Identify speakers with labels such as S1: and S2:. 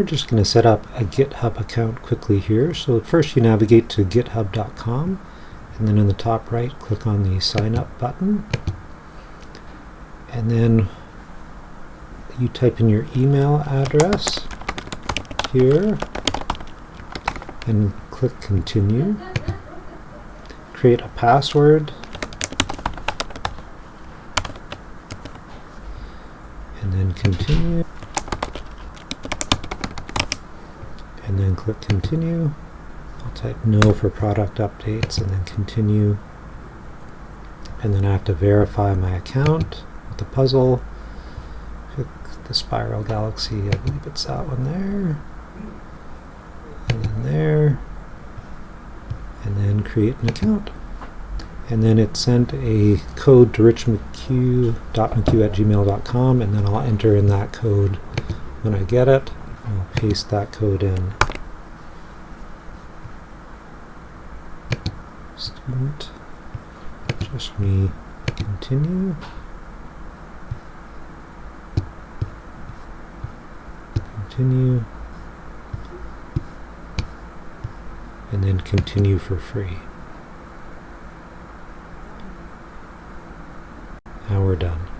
S1: We're just going to set up a GitHub account quickly here. So first you navigate to github.com and then in the top right click on the sign up button and then you type in your email address here and click continue. Create a password and then continue and then click continue. I'll type no for product updates and then continue and then I have to verify my account with the puzzle. Click the spiral galaxy, I believe it's that one there and then there and then create an account and then it sent a code to richmcq.mcq at gmail.com and then I'll enter in that code when I get it. I'll paste that code in. Student, just me, continue. Continue. And then continue for free. Now we're done.